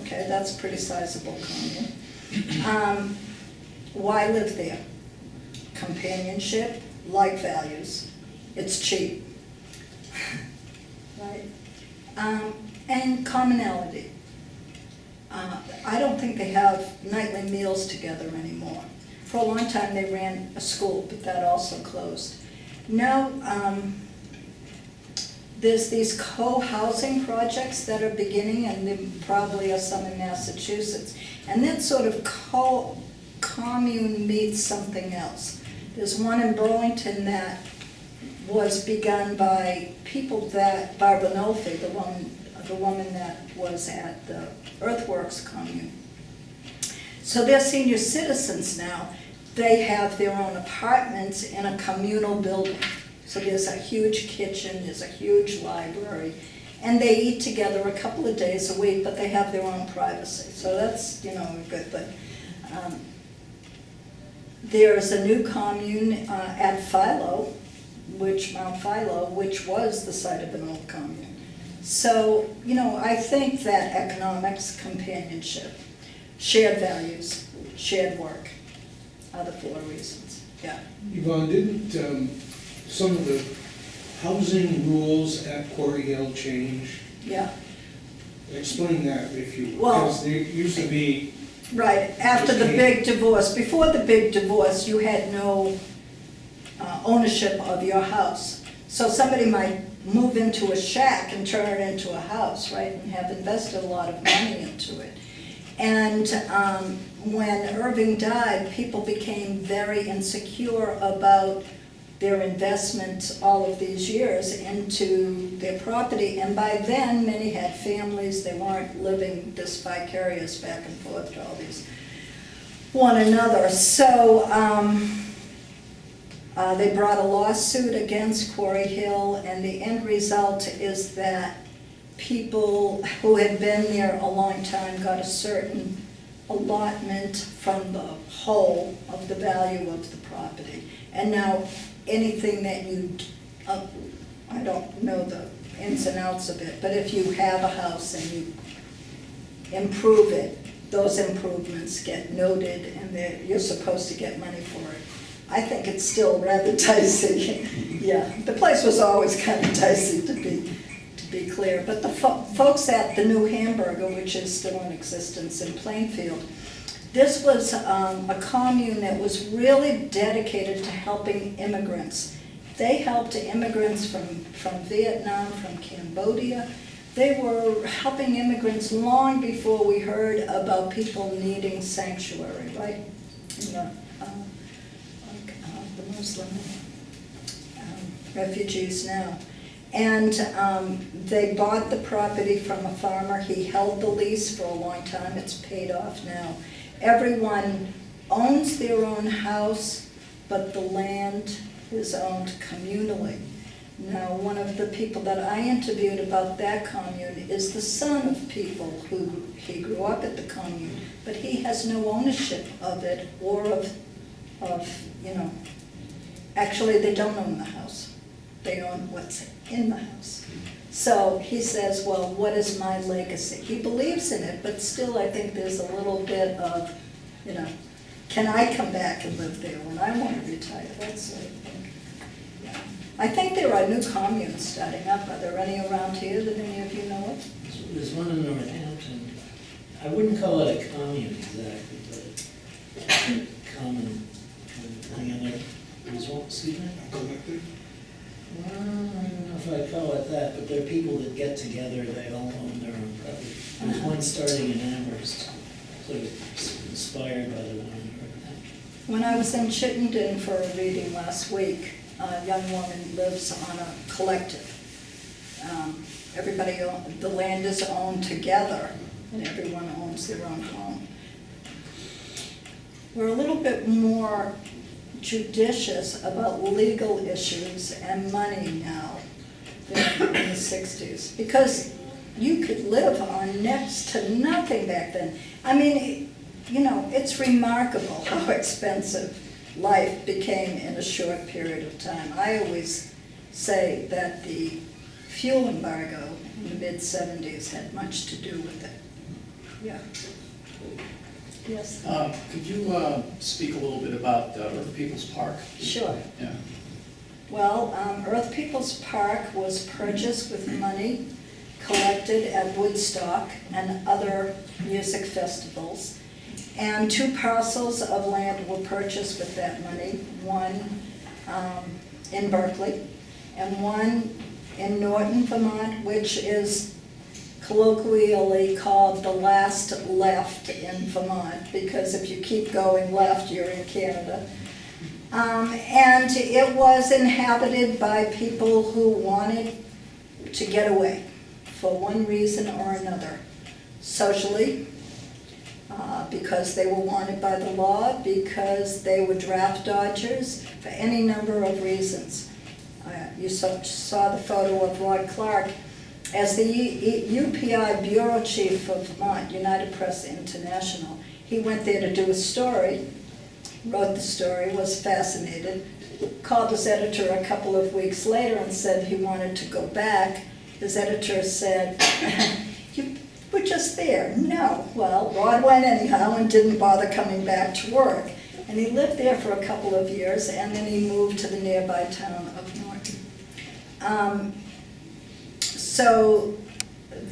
Okay, that's pretty sizable commune. Um, Why live there? Companionship, like values, it's cheap. Right? Um, And commonality. Uh, I don't think they have nightly meals together anymore. For a long time, they ran a school, but that also closed. Now, um, there's these co-housing projects that are beginning, and there probably are some in Massachusetts. And that sort of co, commune meets something else. There's one in Burlington that was begun by people that, Barbara Nolfi, the woman, the woman that was at the Earthworks commune. So they're senior citizens now. They have their own apartments in a communal building. So there's a huge kitchen, there's a huge library, and they eat together a couple of days a week, but they have their own privacy. So that's, you know, a good thing. Um, There's a new commune uh, at Philo, which, Mount Philo, which was the site of an old commune. So, you know, I think that economics, companionship, shared values, shared work are the four reasons, yeah. Yvonne, didn't um, some of the housing rules at Quarry Hill change? Yeah, Explain that if you, Well- because there used to be, right, after the big divorce, before the big divorce, you had no uh, ownership of your house. So somebody might move into a shack and turn it into a house, right, and have invested a lot of money into it. And um, when Irving died, people became very insecure about their investment all of these years into their property. And by then, many had families, they weren't living this vicarious back and forth to all these one another. So um, uh, they brought a lawsuit against Quarry Hill, and the end result is that people who had been there a long time got a certain allotment from the whole of the value of the property. And now, anything that you, uh, I don't know the ins and outs of it, but if you have a house and you improve it, those improvements get noted and you're supposed to get money for it. I think it's still rather dicey, yeah. The place was always kind of dicey to be, to be clear. But the fo- folks at the New Hamburger, which is still in existence in Plainfield, this was um, a commune that was really dedicated to helping immigrants. They helped immigrants from, from Vietnam, from Cambodia. They were helping immigrants long before we heard about people needing sanctuary, right? In the, um, like, uh, the Muslim um, refugees now. And um, they bought the property from a farmer, he held the lease for a long time, it's paid off now. Everyone owns their own house, but the land is owned communally. Now, one of the people that I interviewed about that commune is the son of people who, he grew up at the commune, but he has no ownership of it or of, of, you know, actually, they don't own the house. They own what's in the house. So he says, well, what is my legacy? He believes in it, but still, I think there's a little bit of, you know, can I come back and live there when I want to retire, that sort of thing. Yeah. I think there are new communes starting up. Are there any around here that any of you know of? There's one in Northampton. I wouldn't call it a commune exactly, but common, kind of thing. And there, there's one, excuse me? Collective? Well, I don't know if I'd call it that, but they're people that get together, they all own their own property. There's one starting in Amherst, sort of inspired by the one in Northampton. When I was in Chittenden for a reading last week, a young woman lives on a collective. Um, Everybody, own- the land is owned together, and everyone owns their own home. We're a little bit more judicious about legal issues and money now in the sixties, because you could live on next to nothing back then. I mean, you know, it's remarkable how expensive life became in a short period of time. I always say that the fuel embargo in the mid-seventies had much to do with it. Yeah. Yes, Uh, Could you uh, speak a little bit about uh, Earth People's Park? sure. Yeah. Well, um, Earth People's Park was purchased with money collected at Woodstock and other music festivals. And two parcels of land were purchased with that money, one um, in Berkeley and one in Norton, Vermont, which is colloquially called the last left in Vermont, because if you keep going left, you're in Canada. Um, and it was inhabited by people who wanted to get away for one reason or another. Socially, uh, because they were wanted by the law, because they were draft dodgers, for any number of reasons. Uh, You saw, saw the photo of Rod Clark as the UPI Bureau Chief of Vermont, United Press International. He went there to do a story, wrote the story, was fascinated, called his editor a couple of weeks later and said he wanted to go back. His editor said, you were just there. No. Well, Rod went anyhow and didn't bother coming back to work. And he lived there for a couple of years and then he moved to the nearby town of Norton. Um, so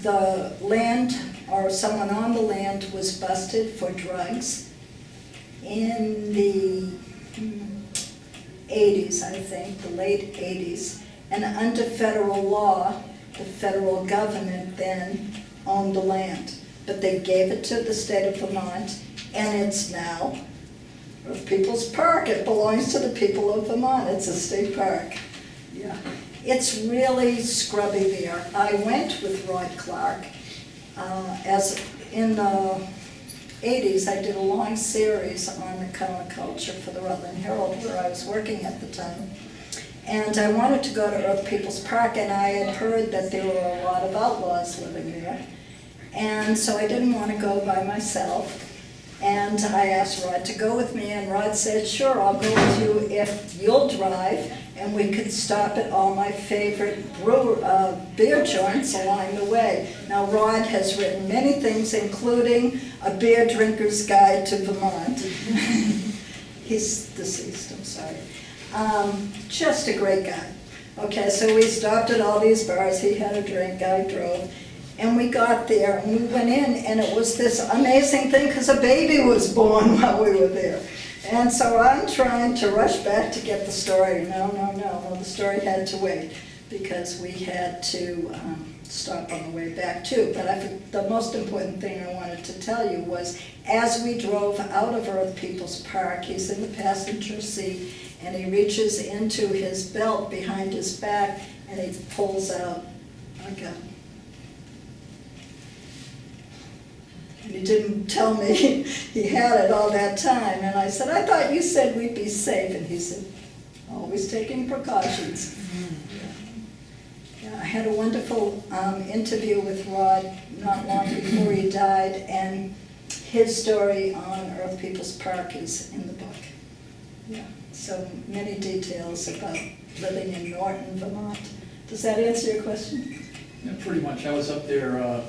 the land, or someone on the land was busted for drugs in the hmm, eighties, I think, the late eighties. And under federal law, the federal government then owned the land. But they gave it to the state of Vermont, and it's now a People's Park. It belongs to the people of Vermont. It's a state park. Yeah. It's really scrubby there. I went with Rod Clark. uh, As in the eighties, I did a long series on the culture for the Rutland Herald, where I was working at the time. And I wanted to go to Earth People's Park, and I had heard that there were a lot of outlaws living there. And so I didn't want to go by myself. And I asked Rod to go with me, and Rod said, sure, I'll go with you if you'll drive, and we could stop at all my favorite brew, uh, beer joints along the way. Now, Rod has written many things, including A Beer Drinker's Guide to Vermont. He's deceased, I'm sorry. Um, just a great guy. Okay, so we stopped at all these bars, he had a drink, I drove, and we got there, and we went in, and it was this amazing thing, because a baby was born while we were there. And so I'm trying to rush back to get the story, no, no, no, no, the story had to wait, because we had to um, stop on the way back too. But I, think the most important thing I wanted to tell you was, as we drove out of Earth People's Park, he's in the passenger seat, and he reaches into his belt behind his back, and he pulls out a gun. And he didn't tell me he had it all that time, and I said, I thought you said we'd be safe, and he said, always taking precautions. Yeah, I had a wonderful um, interview with Rod not long before he died, and his story on Earth People's Park is in the book. Yeah, so many details about living in Norton, Vermont. Does that answer your question? Yeah, Pretty much. I was up there uh,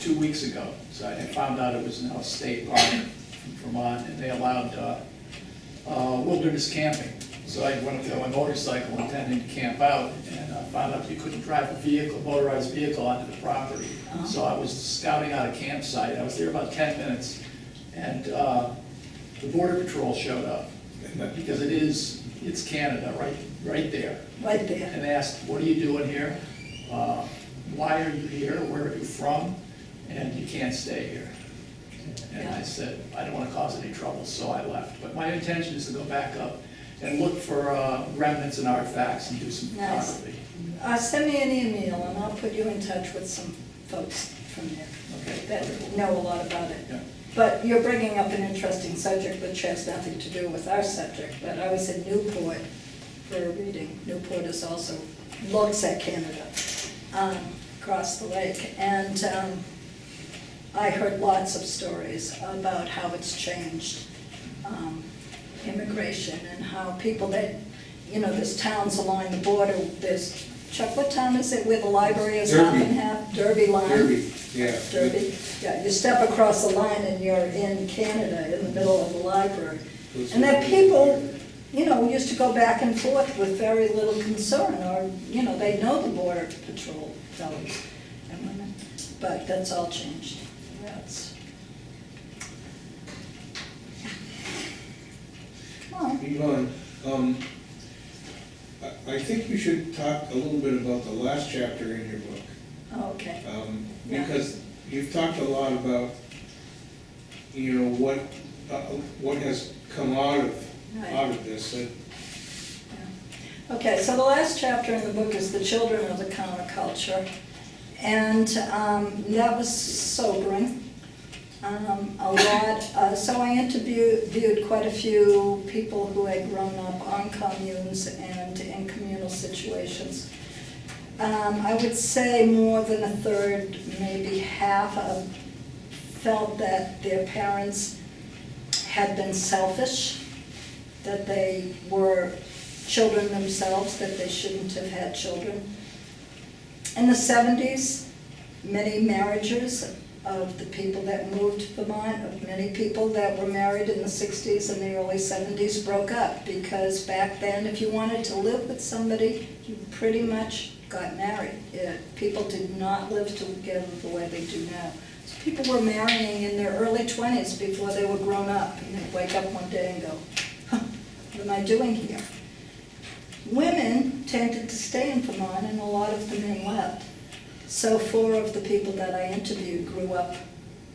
two weeks ago, so I found out it was now a state park. from Vermont, and they allowed uh, uh, wilderness camping. So I went up there on my motorcycle intending to camp out, and uh, found out you couldn't drive a vehicle, motorized vehicle onto the property. So I was scouting out a campsite, I was there about ten minutes, and uh, the border patrol showed up. Because it is, it's Canada, right, right there Right there. and asked, what are you doing here? Uh, Why are you here? Where are you from? And you can't stay here. And I said, I don't want to cause any trouble, so I left. But my intention is to go back up and look for uh, remnants and artifacts and do some Nice. photography. Uh, send me an email and I'll put you in touch with some folks from there Okay. that know a lot about it. Yeah. But you're bringing up an interesting subject which has nothing to do with our subject, but I was in Newport for a reading. Newport is also, looks at Canada, um, across the lake. And um, I heard lots of stories about how it's changed um, immigration and how people that, you know, there's towns along the border, there's, Chuck, what town is it where the library is Derby. half? Derby line? Derby, yeah. Derby, yeah, you step across the line and you're in Canada, in the middle of the library. And that people, you know, used to go back and forth with very little concern, or, you know, they know the border patrol fellows and women, but that's all changed. That's. Yvonne, um, I, I think you should talk a little bit about the last chapter in your book. okay, Um, Yeah. Because you've talked a lot about, you know, what, uh, what has come out of, Right. out of this. And Okay, so the last chapter in the book is the children of the counterculture. And um, that was sobering. Um, A lot, uh, so I interviewed quite a few people who had grown up on communes and in communal situations. Um, I would say more than a third, maybe half of, felt that their parents had been selfish, that they were children themselves, that they shouldn't have had children. In the seventies, many marriages of the people that moved to Vermont, of many people that were married in the sixties and the early seventies broke up, because back then, if you wanted to live with somebody, you pretty much got married. People did not live together the way they do now. So People were marrying in their early twenties before they were grown up, and they'd wake up one day and go, "Huh, what am I doing here? Women tended to stay in Vermont and a lot of the men left. So four of the people that I interviewed grew up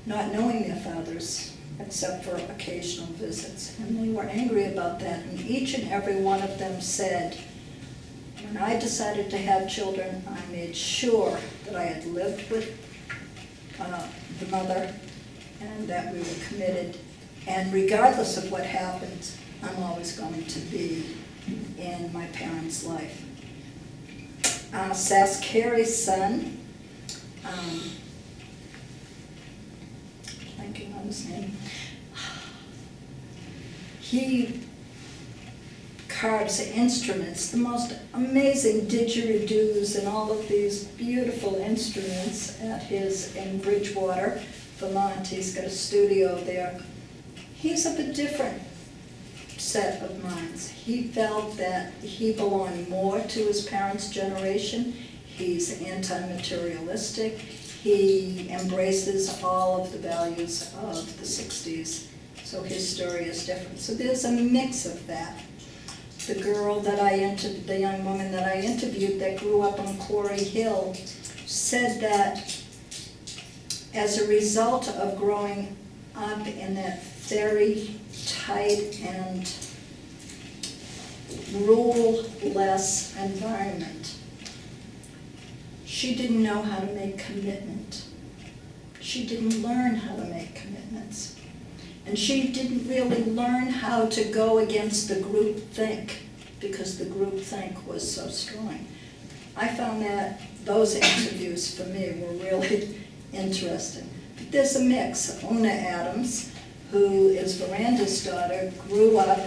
not knowing their fathers except for occasional visits. And they were angry about that. And each and every one of them said, when I decided to have children, I made sure that I had lived with uh, the mother and that we were committed. And regardless of what happens, I'm always going to be in my parents' life. Uh, Sass Carey's son, um, blanking on his name, he carves instruments, the most amazing didgeridoos and all of these beautiful instruments at his, in Bridgewater, Vermont. He's got a studio there. He's of a different set of minds. He felt that he belonged more to his parents' generation. He's anti-materialistic. He embraces all of the values of the sixties. So his story is different. So there's a mix of that. The girl that I interviewed, the young woman that I interviewed that grew up on Quarry Hill said that as a result of growing up in that very tight and rule-less environment, she didn't know how to make commitment. She didn't learn how to make commitments. And she didn't really learn how to go against the group think, because the group think was so strong. I found that those interviews for me were really interesting. But there's a mix. Una Adams, who is Verandah's daughter, grew up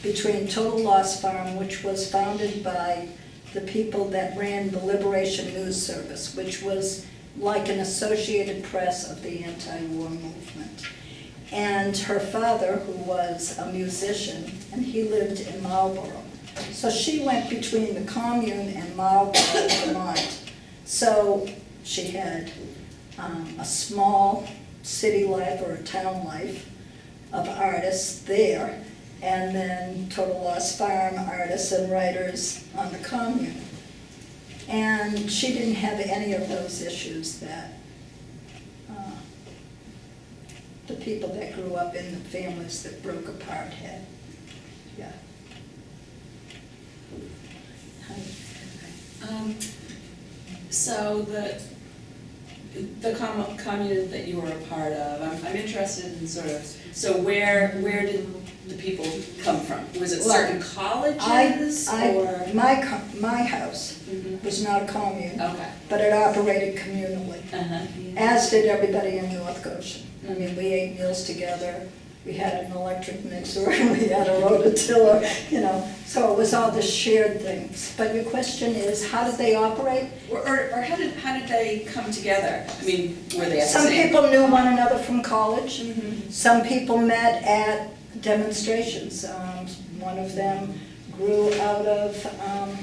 between Total Loss Farm, which was founded by the people that ran the Liberation News Service, which was like an Associated Press of the anti-war movement. And her father, who was a musician, and he lived in Marlboro. So she went between the commune and Marlboro, Vermont. So she had um, a small city life or a town life of artists there, and then Total Loss Farm artists and writers on the commune. And she didn't have any of those issues that uh, the people that grew up in the families that broke apart had. Yeah. Um, So the, the com- commune that you were a part of, I'm, I'm interested in sort of, so where, where did the people come from? Was it certain colleges I, or? My, my house Mhm. was not a commune, Okay. but it operated communally, Uh-huh. as did everybody in North Goshen. I mean, we ate meals together, we had an electric mixer, we had a rototiller, you know, so it was all the shared things. But your question is, how did they operate? Or, or or how did, how did they come together? I mean, were they at the Some same? people knew one another from college. Mhm. Some people met at demonstrations. Um, One of them grew out of um,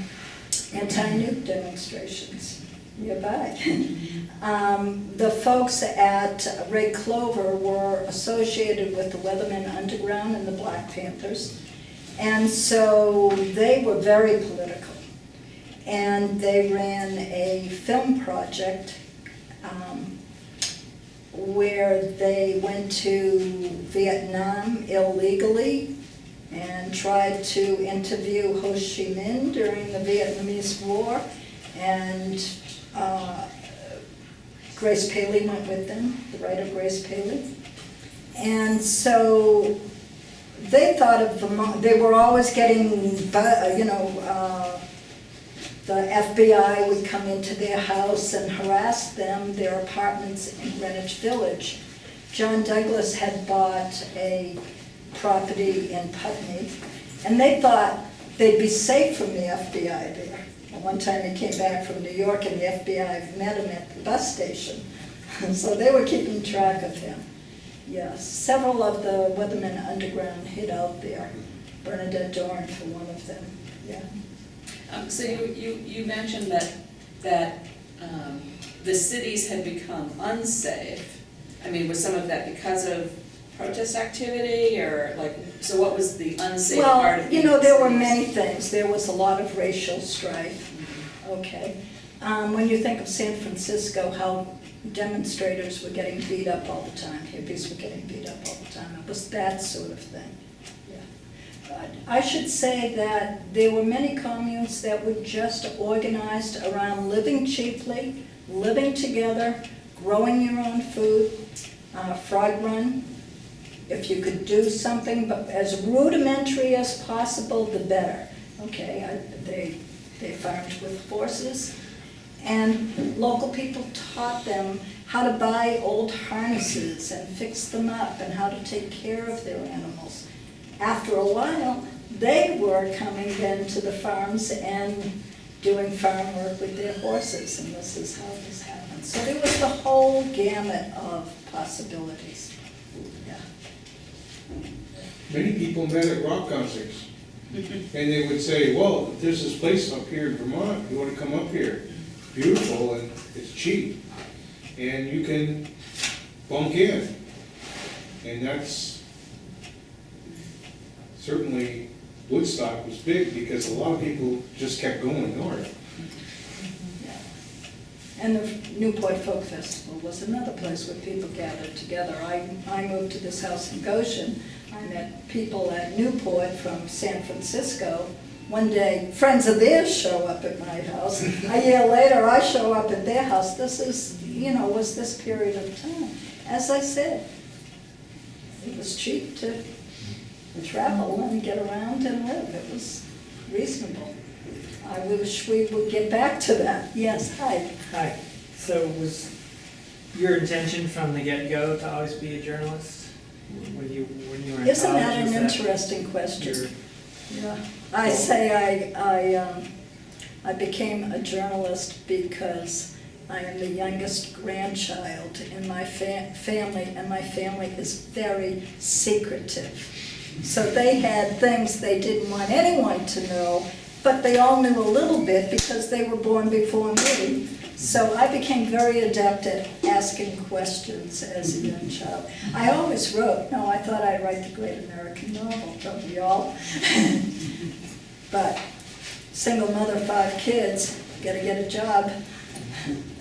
anti-nuke demonstrations nearby. Um, The folks at Red Clover were associated with the Weathermen Underground and the Black Panthers. And so they were very political. And they ran a film project um, where they went to Vietnam illegally and tried to interview Ho Chi Minh during the Vietnamese War. And uh, Grace Paley went with them, the writer Grace Paley. And so they thought of Vermont, they were always getting, you know, uh, the FBI would come into their house and harass them, their apartments in Greenwich Village. John Douglas had bought a property in Putney, and they thought they'd be safe from the FBI there. One time he came back from New York and the FBI met him at the bus station. So they were keeping track of him. Yes, several of the Weathermen Underground hid out there. Bernadette Dohrn for one of them, yeah. Um, so you, you, you mentioned that, that, um, the cities had become unsafe. I mean, was some of that because of protest activity, or like, so what was the unsafe part Well, of you know, there were many things. There was a lot of racial strife, okay? Um, When you think of San Francisco, how demonstrators were getting beat up all the time, hippies were getting beat up all the time, it was that sort of thing, I should say that there were many communes that were just organized around living cheaply, living together, growing your own food, uh, Frog Run, if you could do something but as rudimentary as possible, the better. Okay, I- they, they farmed with horses, and local people taught them how to buy old harnesses and fix them up and how to take care of their animals. After a while, they were coming then to the farms and doing farm work with their horses, and this is how this happened. So there was the whole gamut of possibilities, yeah. Many people met at rock concerts. Mm-hmm. And they would say, well, there's this place up here in Vermont, you wanna come up here? Beautiful and it's cheap. And you can bunk in. And that's, certainly Woodstock was big because a lot of people just kept going north. And the Newport Folk Festival was another place where people gathered together. I, I moved to this house in Goshen. I met people at Newport from San Francisco. One day, friends of theirs show up at my house. A year later, I show up at their house. This is, you know, was this period of time. As I said, it was cheap to travel and get around and live. It was reasonable. I wish we would get back to that. Yes, hi. Hi, so was your intention from the get-go to always be a journalist? When you, when you were in college? Isn't that was an interesting question? Yeah, I say I, I, um, I became a journalist because I am the youngest grandchild in my fa- family, and my family is very secretive. So they had things they didn't want anyone to know, but they all knew a little bit because they were born before me. So I became very adept at asking questions as a young child. I always wrote, no, I thought I'd write the great American novel, don't we all? But single mother, five kids, gotta get a job.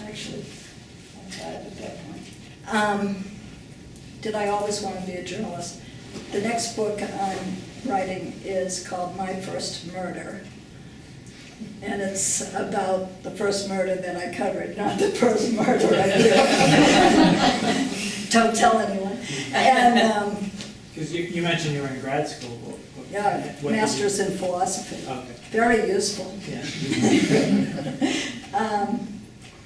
Actually, I'm five at that point. Um, Did I always want to be a journalist? The next book I'm writing is called My First Murder. And it's about the first murder that I covered, not the first murder I did. Don't tell anyone. And, um, Because you, you mentioned you were in grad school. What- what- yeah, what master's in philosophy, Okay, very useful. yeah. Um,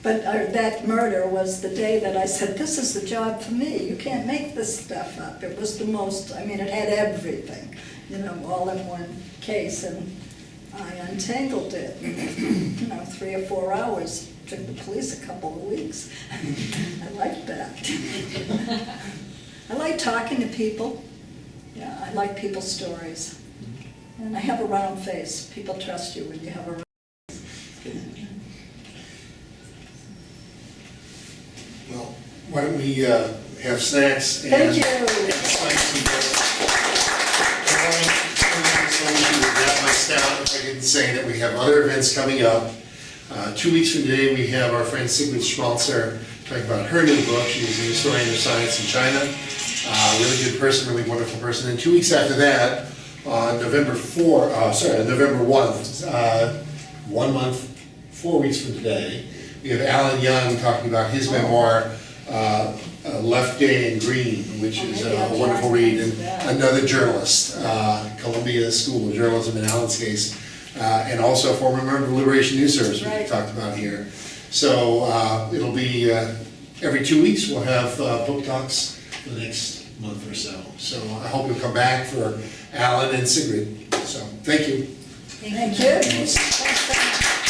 But uh, that murder was the day that I said, this is the job for me, you can't make this stuff up. It was the most, I mean, it had everything, you know, all in one case, and I untangled it. You know, three or four hours, took the police a couple of weeks. I liked that. I like talking to people, yeah, I like people's stories. And I have a round face, people trust you when you have a Well, why don't we uh, have snacks and... Thank you. and sign some books. I want to wrap my if I didn't say that we have other events coming up. Uh, Two weeks from today, we have our friend Sigrid Schmalzer talking about her new book. She's was a historian of science in China. Uh, Really good person, really wonderful person. And two weeks after that, on November 4, uh, sorry, November 1, uh, one month, four weeks from today, we have Allen Young talking about his memoir, uh, uh, Left Gay and Green, which Oh, is maybe a wonderful read, and another journalist, uh, Columbia School of Journalism in Allen's case, uh, and also a former member of the Liberation News Service, we Right. talked about here. So uh, it'll be, uh, every two weeks, we'll have uh, book talks for the next month or so. So I hope you'll come back for Alan and Sigrid, so, thank you. Thank you. Thanks,